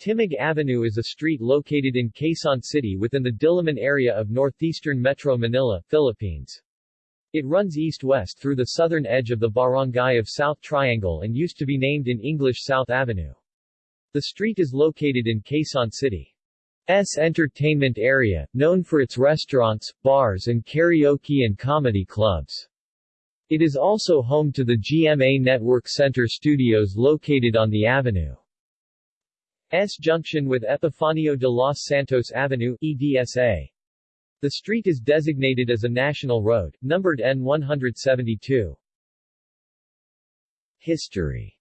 Timog Avenue is a street located in Quezon City within the Diliman area of northeastern Metro Manila, Philippines. It runs east-west through the southern edge of the barangay of South Triangle and used to be named in English South Avenue. The street is located in Quezon City's entertainment area, known for its restaurants, bars and karaoke and comedy clubs. It is also home to the GMA Network Center studios located on the avenue. S junction with Epifanio de los Santos Avenue EDSA. The street is designated as a national road, numbered N172. History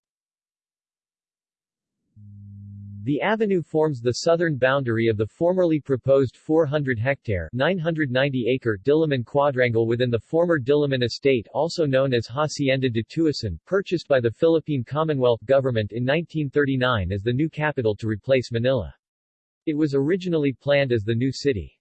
The avenue forms the southern boundary of the formerly proposed 400-hectare 990-acre Diliman quadrangle within the former Diliman estate also known as Hacienda de Tuason, purchased by the Philippine Commonwealth Government in 1939 as the new capital to replace Manila. It was originally planned as the new city.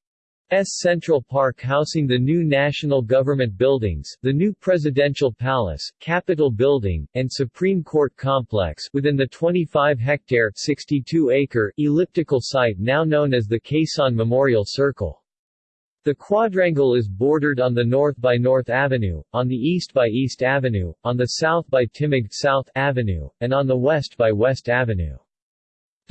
S Central Park housing the new national government buildings, the new Presidential Palace, Capitol Building, and Supreme Court Complex within the 25-hectare, 62-acre, elliptical site now known as the Quezon Memorial Circle. The quadrangle is bordered on the north by North Avenue, on the east by East Avenue, on the south by Timog South Avenue, and on the west by West Avenue.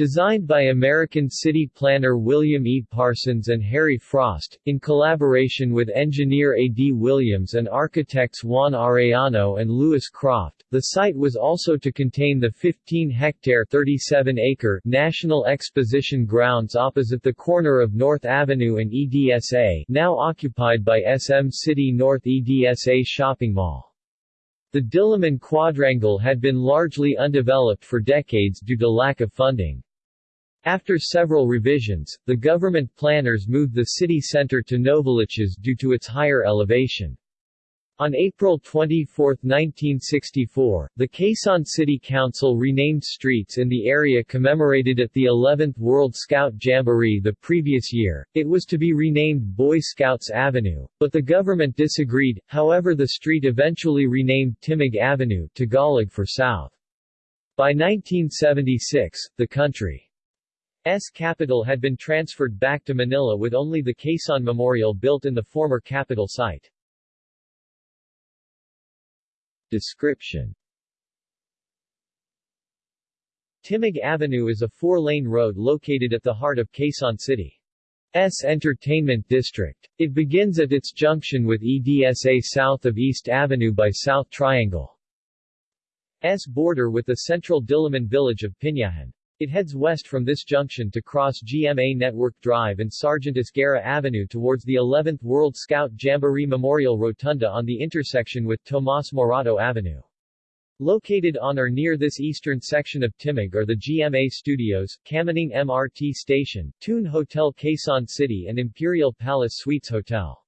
Designed by American city planner William E. Parsons and Harry Frost, in collaboration with engineer A. D. Williams and architects Juan Arellano and Louis Croft, the site was also to contain the 15-hectare 37-acre National Exposition Grounds opposite the corner of North Avenue and EDSA now occupied by SM City North EDSA Shopping Mall. The Diliman quadrangle had been largely undeveloped for decades due to lack of funding. After several revisions, the government planners moved the city center to Novaliches due to its higher elevation. On April 24, 1964, the Quezon City Council renamed streets in the area commemorated at the 11th World Scout Jamboree the previous year. It was to be renamed Boy Scouts Avenue, but the government disagreed, however the street eventually renamed Timog Avenue Tagalog for South. By 1976, the country's capital had been transferred back to Manila with only the Quezon Memorial built in the former capital site. Description Timog Avenue is a four-lane road located at the heart of Quezon City's entertainment district. It begins at its junction with EDSA south of East Avenue by South Triangle. S border with the central Diliman village of Pinyahan. It heads west from this junction to cross GMA Network Drive and Sergeant Esguerra Avenue towards the 11th World Scout Jamboree Memorial Rotunda on the intersection with Tomas Morato Avenue. Located on or near this eastern section of Timog are the GMA Studios, Kamuning MRT Station, Tune Hotel Quezon City and Imperial Palace Suites Hotel.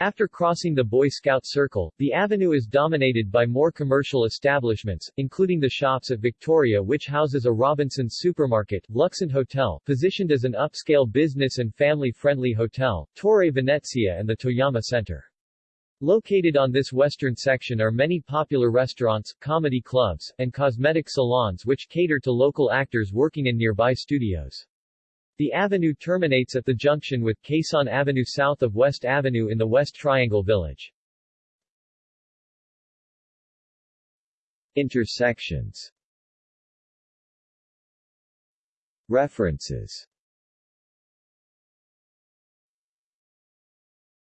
After crossing the Boy Scout Circle, the avenue is dominated by more commercial establishments, including the shops at Victoria which houses a Robinson's supermarket, Luxent Hotel, positioned as an upscale business and family-friendly hotel, Torre Venezia and the Toyama Center. Located on this western section are many popular restaurants, comedy clubs, and cosmetic salons which cater to local actors working in nearby studios. The avenue terminates at the junction with Quezon Avenue south of West Avenue in the West Triangle Village. Intersections References